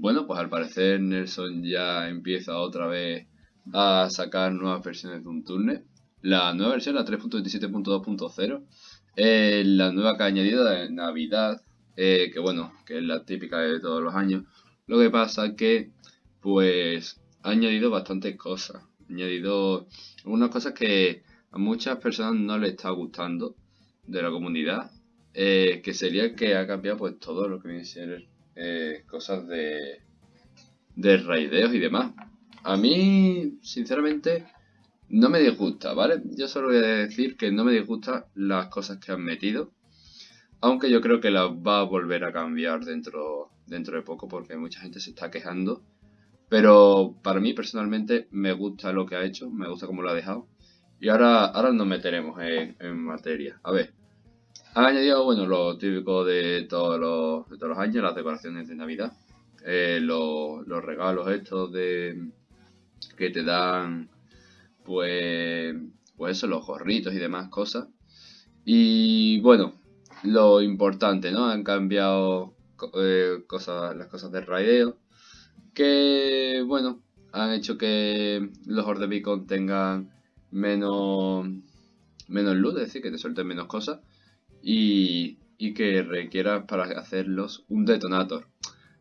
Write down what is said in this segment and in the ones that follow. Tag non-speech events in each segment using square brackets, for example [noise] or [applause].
bueno, pues al parecer Nelson ya empieza otra vez a sacar nuevas versiones de un turner. La nueva versión, la 3.27.2.0, es la nueva que ha añadido de Navidad, eh, que bueno, que es la típica de todos los años. Lo que pasa que, pues, ha añadido bastantes cosas. Ha añadido unas cosas que a muchas personas no les está gustando de la comunidad. Eh, que sería que ha cambiado pues todo lo que viene a ser eh, cosas de, de raideos y demás. A mí, sinceramente, no me disgusta, ¿vale? Yo solo voy a decir que no me disgustan las cosas que han metido. Aunque yo creo que las va a volver a cambiar dentro, dentro de poco porque mucha gente se está quejando. Pero para mí personalmente me gusta lo que ha hecho, me gusta cómo lo ha dejado. Y ahora, ahora nos meteremos en, materia. A ver, ha añadido, bueno, lo típico de todos los, de todos los años, las decoraciones de Navidad. Eh, los, los regalos estos de que te dan pues, pues eso, los gorritos y demás cosas. Y bueno, lo importante, ¿no? Han cambiado eh, cosas, las cosas de raideo. Que, bueno, han hecho que los Horde Beacon tengan menos, menos luz, es decir, que te suelten menos cosas. Y, y que requieras para hacerlos un detonator.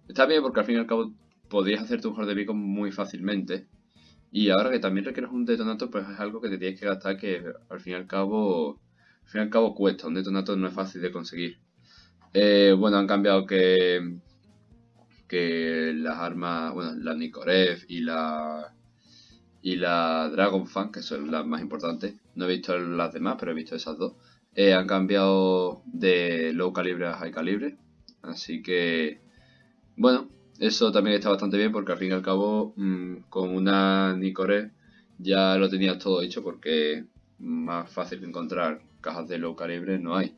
Está bien porque al fin y al cabo podrías hacerte un Horde Beacon muy fácilmente. Y ahora que también requieres un detonator, pues es algo que te tienes que gastar que al fin y al cabo, al fin y al cabo cuesta. Un detonator no es fácil de conseguir. Eh, bueno, han cambiado que, que las armas, bueno, la Nikorev y la y la Dragon Fan, que son las más importantes. No he visto las demás, pero he visto esas dos. Eh, han cambiado de low calibre a high calibre. Así que, bueno, eso también está bastante bien porque al fin y al cabo mm, con una Nicoré ya lo tenías todo hecho porque más fácil que encontrar cajas de low calibre no hay.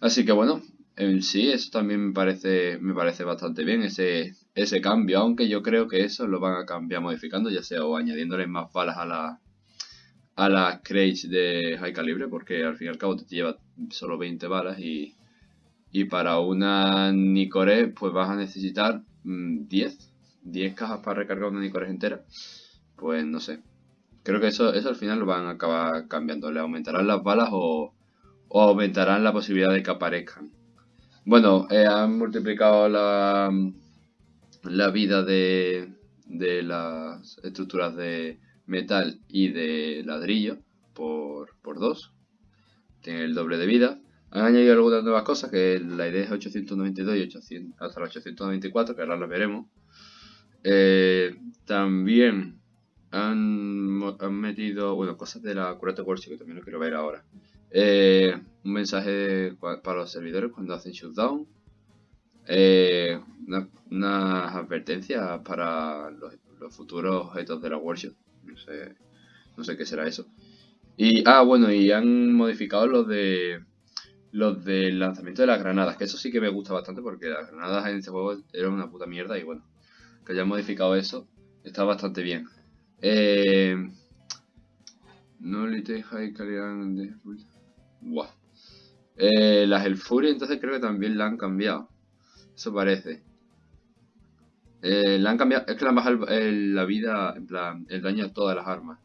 Así que bueno, en sí eso también me parece, me parece bastante bien ese, ese cambio, aunque yo creo que eso lo van a cambiar modificando, ya sea o añadiéndole más balas a la a las crates de high calibre porque al fin y al cabo te lleva solo 20 balas y y para una Nicoré, pues vas a necesitar 10. Mm, 10 cajas para recargar una Nicoré entera. Pues no sé. Creo que eso, eso al final lo van a acabar cambiando. Le aumentarán las balas o, aumentarán la posibilidad de que aparezcan. Bueno, eh, han multiplicado la, la vida de, de las estructuras de metal y de ladrillo por, por 2. Tiene el doble de vida. Han añadido algunas nuevas cosas, que la idea es 892 y 800, hasta la 894, que ahora las veremos. Eh, también han, metido, bueno, cosas de la Curate Workshop, que también lo quiero ver ahora. Eh, un mensaje para los servidores cuando hacen shutdown. Eh, unas advertencias para los, futuros objetos de la workshop. No sé, no sé qué será eso. Y, ah, bueno, y han modificado los de los del lanzamiento de las granadas, que eso sí que me gusta bastante porque las granadas en este juego eran una puta mierda y bueno, que hayan modificado eso está bastante bien. Eh, no le high calidad de... Buah. Eh, las El Fury entonces creo que también la han cambiado. Eso parece. Eh, han cambiado, es que le han bajado la vida, en plan, el daño a todas las armas.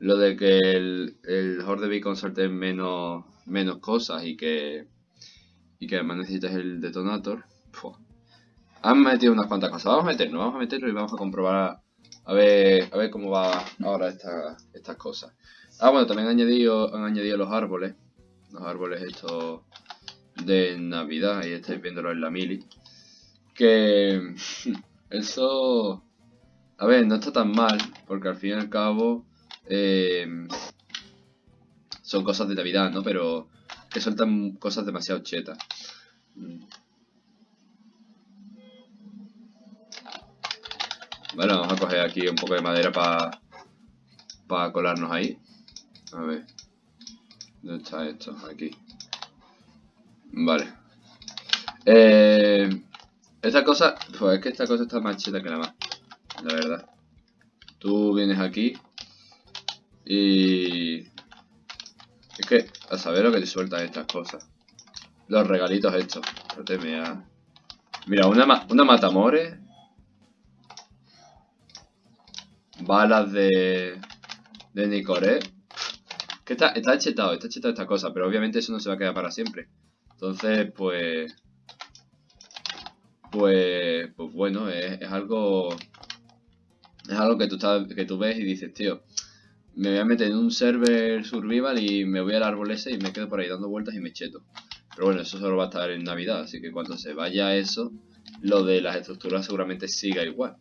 Lo de que el, el Horde Beacon suelte menos menos cosas y que y que además necesitas el detonator. Han metido unas cuantas cosas. Vamos a meternos, vamos a meterlo y vamos a comprobar a, ver, a ver cómo va ahora esta, estas cosas. Ah, bueno, también han añadido, han añadido los árboles. Los árboles estos de Navidad, y estáis viéndolo en la mili. Que eso, a ver, no está tan mal, porque al fin y al cabo eh, son cosas de Navidad, ¿no? Pero que sueltan cosas demasiado chetas. Bueno, vamos a coger aquí un poco de madera para para colarnos ahí. A ver. ¿Dónde está esto? Aquí. Vale. Eh, esta cosa, pues es que esta cosa está más cheta que la más. La verdad. Tú vienes aquí y es que a saber lo que te sueltan estas cosas. Los regalitos estos. Mira, una, una matamore. Balas de... De Nicoré. Que está, está chetado, está chetado esta cosa, pero obviamente eso no se va a quedar para siempre. Entonces, pues... Pues, pues bueno, es, algo... Es algo que tú, estás, que tú ves y dices, tío, me voy a meter en un server survival y me voy al árbol ese y me quedo por ahí dando vueltas y me cheto. Pero bueno, eso solo va a estar en Navidad, así que cuando se vaya eso, lo de las estructuras seguramente siga igual.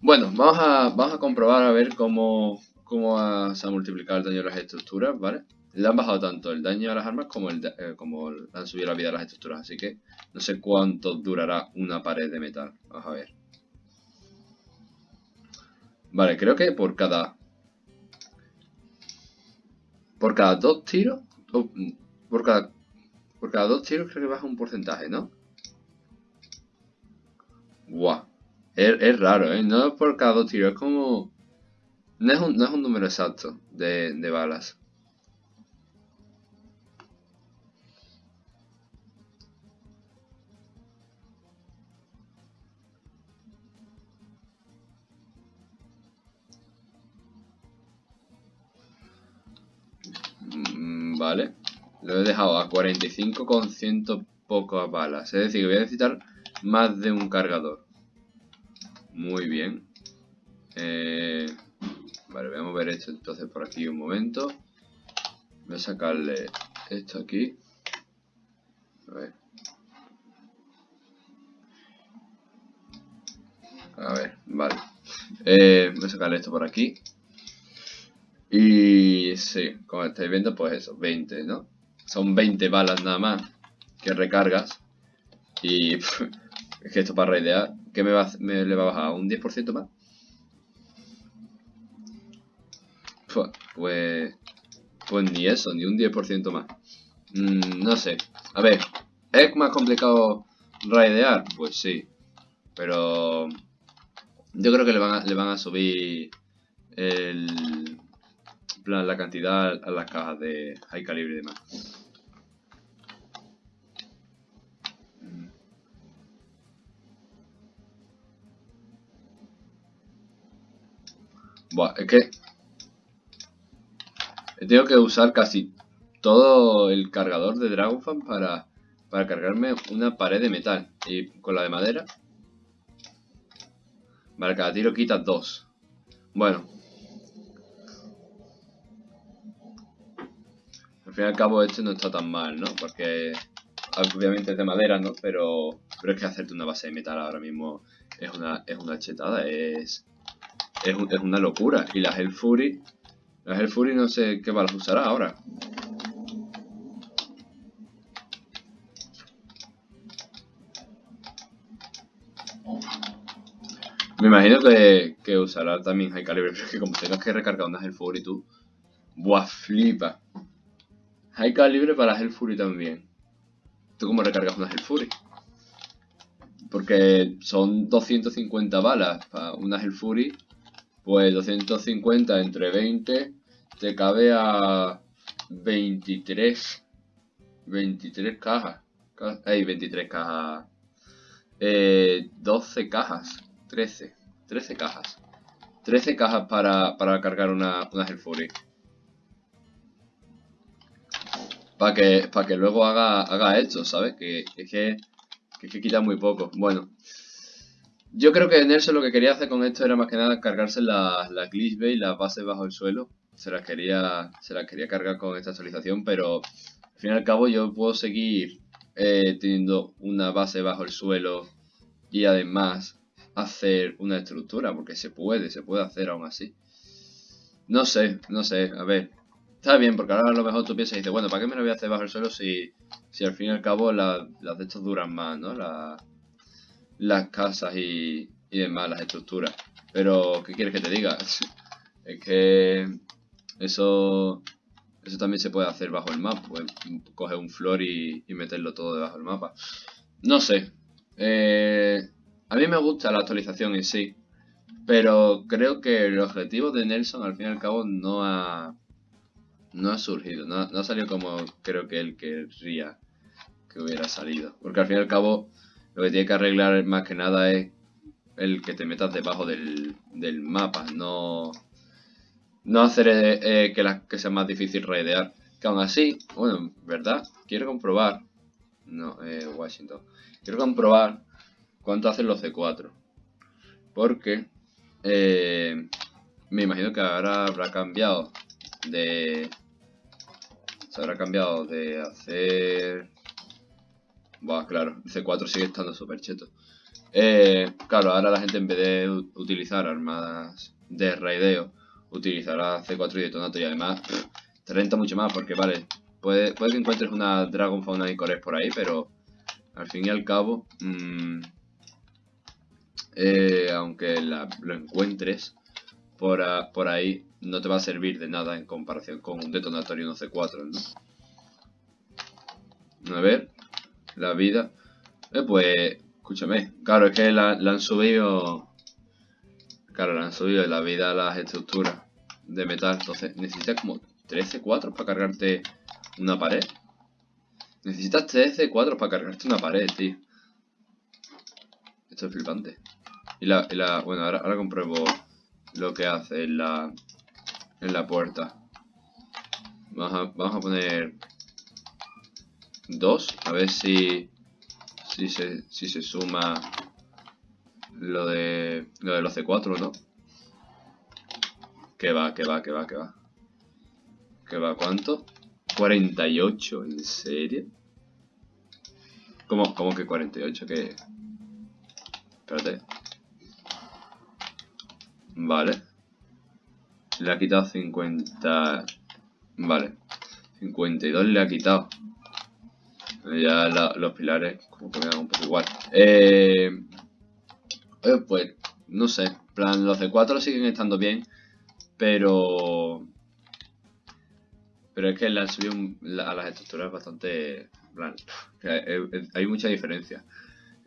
Bueno, vamos a, vamos a comprobar a ver cómo, cómo se ha multiplicado el daño de las estructuras, ¿vale? Le han bajado tanto el daño a las armas como, el, eh, como han subido la vida a las estructuras, así que no sé cuánto durará una pared de metal. Vamos a ver. Vale, creo que por cada... Por cada dos tiros... por cada por cada dos tiros creo que baja un porcentaje, ¿no? Guau. Es, raro, ¿eh? No es por cada dos tiros, es como... No es un, no es un número exacto de, de balas. Vale. Lo he dejado a 45 con ciento pocas balas. Es decir, que voy a necesitar más de un cargador. Muy bien. Eh, vale, voy a mover esto entonces por aquí un momento. Voy a sacarle esto aquí. A ver. A ver, vale. Eh, voy a sacarle esto por aquí. Y sí, como estáis viendo, pues eso, 20, ¿no? Son 20 balas nada más que recargas. Y [laughs] es que esto para raidear, ¿qué me, va, me le va a bajar? ¿Un 10% más? Pues, pues ni eso, ni un 10% más. Mm, no sé. A ver, ¿es más complicado raidear? Pues sí. Pero yo creo que le van le van a subir el, plan, la cantidad a las cajas de high calibre y demás. Buah, es que he tenido que usar casi todo el cargador de Dragonfan para, para cargarme una pared de metal. Y con la de madera. Vale, cada tiro quita dos. Bueno, al fin y al cabo este no está tan mal, ¿no? Porque obviamente es de madera, ¿no? Pero, pero es que hacerte una base de metal ahora mismo es una, es una chetada, es, es, es una locura. Y las Fury, las Fury no sé qué balas usará ahora. Me imagino que, que usará también High Calibre, pero es que como tengas que recargar unas Fury tú, buah, flipa. Hay calibre para Fury también. ¿Tú cómo recargas una Fury? Porque son 250 balas para una Fury. Pues 250 entre 20 te cabe a 23. 23 cajas. Hay 23 cajas. Eh, 12 cajas. 13. 13 cajas. 13 cajas para, para cargar una, una Fury para que, para que luego haga, haga esto, ¿sabes? Que, es que, que, quita muy poco. Bueno, yo creo que Nelson lo que quería hacer con esto era más que nada cargarse las la glitch y las bases bajo el suelo. Se las quería, se las quería cargar con esta actualización, pero al fin y al cabo yo puedo seguir eh, teniendo una base bajo el suelo y además hacer una estructura, porque se puede, se puede hacer aún así. No sé, no sé, a ver, Está bien, porque ahora a lo mejor tú piensas y dices, bueno, ¿para qué me lo voy a hacer bajo el suelo si, si al fin y al cabo las de estos duran más, ¿no? las casas y, y demás, las estructuras. Pero, ¿qué quieres que te diga? [laughs] es que eso eso también se puede hacer bajo el mapa. Puedes coger un flor y, y meterlo todo debajo del mapa. No sé. Eh, a mí me gusta la actualización en sí. Pero creo que el objetivo de Nelson al fin y al cabo no ha, no ha surgido, no, ha salido como creo que él querría que hubiera salido. Porque al fin y al cabo, Lo que tiene que arreglar más que nada es el que te metas debajo del, del mapa, no, no hacer eh, eh, que, la, que sea más difícil raidear. Que aún así, bueno, ¿verdad? Quiero comprobar, no, eh, Washington, quiero comprobar cuánto hacen los C4. Porque eh, me imagino que ahora habrá cambiado de... Se habrá cambiado de hacer... Buah, claro, C4 sigue estando súper cheto. Eh, claro, ahora la gente en vez de utilizar armas de raideo, utilizará C4 y detonato y además te renta mucho más porque, vale, puede, que encuentres una Dragon Fauna y Cores por ahí, pero al fin y al cabo, mmm, eh, aunque lo encuentres por, por, ahí, no te va a servir de nada en comparación con un detonatorio no C4, ¿no? A ver, la vida. Eh, pues, escúchame, claro, es que la, han subido... Claro, la han subido la vida a las estructuras de metal, entonces necesitas como 13 4 para cargarte una pared. Necesitas 13 4 para cargarte una pared, tío. Esto es flipante. Y la, la bueno, ahora, ahora compruebo lo que hace en la, en la puerta. Vamos a, vamos a poner dos, a ver si, si, se, si se suma lo de, lo de los C4, ¿no? Que va, que va, que va, que va. ¿Que va cuánto? 48, ¿en serio? ¿Cómo, cómo que 48? Que... Espérate. Vale. Le ha quitado 50... Vale. 52 le ha quitado. Ya los pilares como que me dan un poco igual. Eh, pues, no sé. plan, los de 4 siguen estando bien. Pero... Pero es que le han subido a las estructuras bastante... Plan, hay mucha diferencia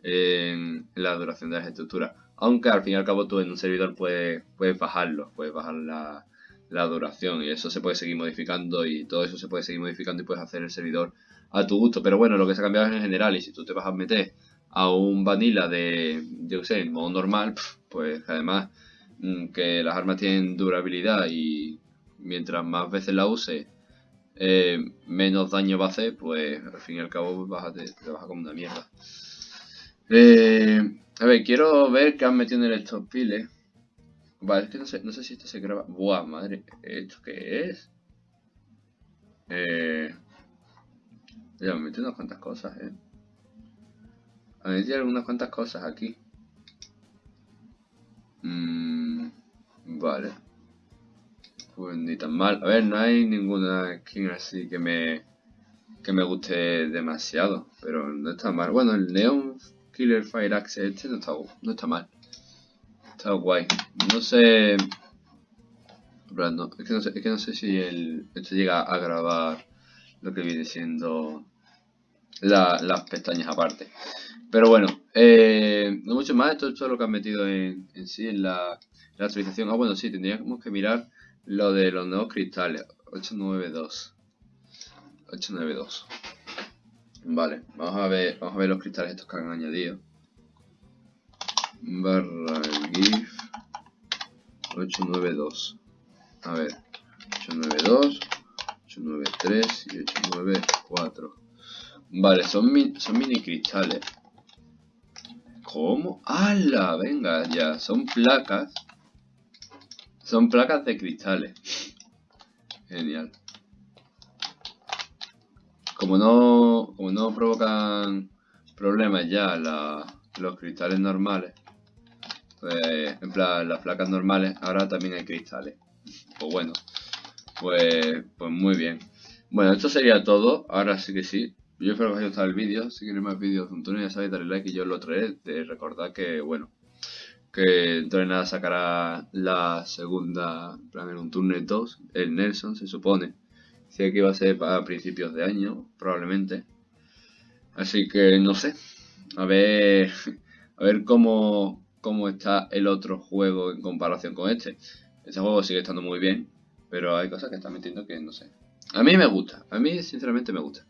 en la duración de las estructuras. Aunque al fin y al cabo tú en un servidor puedes, puedes bajarlo, puedes bajar la, duración y eso se puede seguir modificando y todo eso se puede seguir modificando y puedes hacer el servidor a tu gusto. Pero bueno, lo que se ha cambiado es en general y si tú te vas a meter a un vanilla de, yo sé, modo normal, pues además mm, que las armas tienen durabilidad y mientras más veces la uses, eh, menos daño va a hacer, pues al fin y al cabo vas a te, te como una mierda. Eh, a ver, quiero ver qué han metido en estos piles. Vale, es que no sé, no sé si esto se graba. Buah, madre, ¿esto qué es? Eh... Ya me metido unas cuantas cosas, eh. Han metido algunas cuantas cosas aquí. Mmm... vale. Pues ni tan mal. A ver, no hay ninguna skin así que me que me guste demasiado, pero no está mal. Bueno, el Neon Killer Fire Axe este no está, no está mal. Está guay. No sé... No, es, que no sé es que no sé si el, esto llega a grabar lo que viene siendo las pestañas aparte. Pero bueno, eh, no mucho más. Esto, es todo lo que han metido en, en sí en la, la, actualización. Ah, bueno, sí, tendríamos que mirar lo de los nuevos cristales. 892. 892. Vale, vamos a ver, vamos a ver los cristales estos que han añadido. Barra GIF 892. A ver, 892, 893 y 894. Vale, son, son mini cristales. ¿Cómo? ¡Hala! Venga, ya. Son placas. Son placas de cristales. Genial como no, como no provocan problemas ya los cristales normales, pues en plan las placas normales, ahora también hay cristales. Pues bueno, pues, pues muy bien. Bueno, esto sería todo, ahora sí que sí. Yo espero que os haya gustado el vídeo, si queréis más vídeos de un túnel ya sabéis darle like y yo lo traeré. De recordar que, bueno, que de nada sacará la segunda, plan en un túnel 2, el Nelson se supone. Que va a ser a principios de año, probablemente. Así que no sé. A ver. [laughs] A ver cómo, cómo está el otro juego en comparación con este. Este juego sigue estando muy bien. Pero hay cosas que están metiendo que no sé. A mí me gusta. A mí sinceramente me gusta.